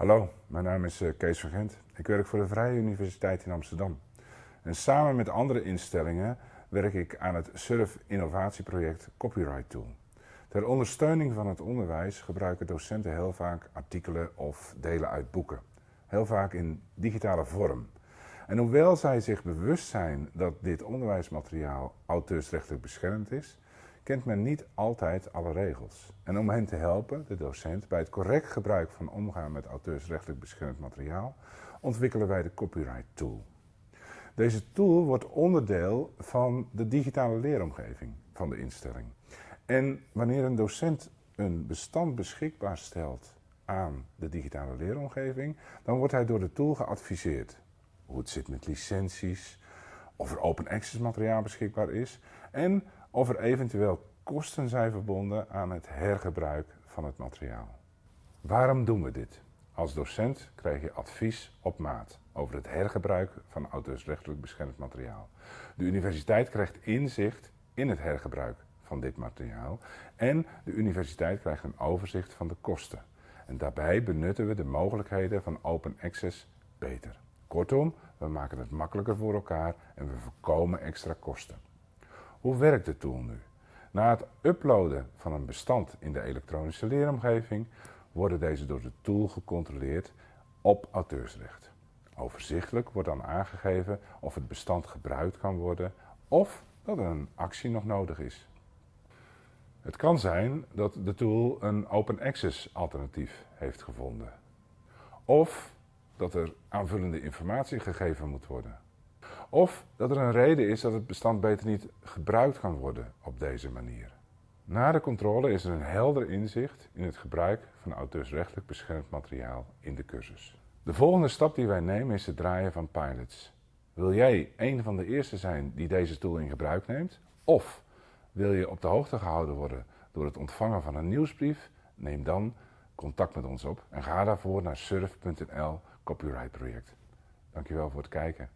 Hallo, mijn naam is eh, Kees van Gent. Ik werk voor de Vrije Universiteit in Amsterdam. En samen met andere instellingen werk ik aan het SURF innovatieproject Copyright Tool. Ter ondersteuning van het onderwijs gebruiken docenten heel vaak artikelen of delen uit boeken. Heel vaak in digitale vorm. En hoewel zij zich bewust zijn dat dit onderwijsmateriaal auteursrechtelijk beschermd is, kent men niet altijd alle regels. En om hen te helpen, de docent, bij het correct gebruik van omgaan met auteursrechtelijk beschermd materiaal, ontwikkelen wij de Copyright Tool. Deze tool wordt onderdeel van de digitale leeromgeving van de instelling. En wanneer een docent een bestand beschikbaar stelt aan de digitale leeromgeving, dan wordt hij door de tool geadviseerd. Hoe het zit met licenties, of er open access materiaal beschikbaar is en of er eventueel kosten zijn verbonden aan het hergebruik van het materiaal. Waarom doen we dit? Als docent krijg je advies op maat over het hergebruik van auteursrechtelijk beschermd materiaal. De universiteit krijgt inzicht in het hergebruik van dit materiaal en de universiteit krijgt een overzicht van de kosten. En daarbij benutten we de mogelijkheden van open access beter. Kortom, we maken het makkelijker voor elkaar en we voorkomen extra kosten. Hoe werkt de tool nu? Na het uploaden van een bestand in de elektronische leeromgeving worden deze door de tool gecontroleerd op auteursrecht. Overzichtelijk wordt dan aangegeven of het bestand gebruikt kan worden of dat er een actie nog nodig is. Het kan zijn dat de tool een open access alternatief heeft gevonden. Of dat er aanvullende informatie gegeven moet worden. Of dat er een reden is dat het bestand beter niet gebruikt kan worden op deze manier. Na de controle is er een helder inzicht in het gebruik van auteursrechtelijk beschermd materiaal in de cursus. De volgende stap die wij nemen is het draaien van pilots. Wil jij een van de eerste zijn die deze tool in gebruik neemt? Of wil je op de hoogte gehouden worden door het ontvangen van een nieuwsbrief? Neem dan contact met ons op en ga daarvoor naar surf.nl copyright project. Dankjewel voor het kijken.